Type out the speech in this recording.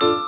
you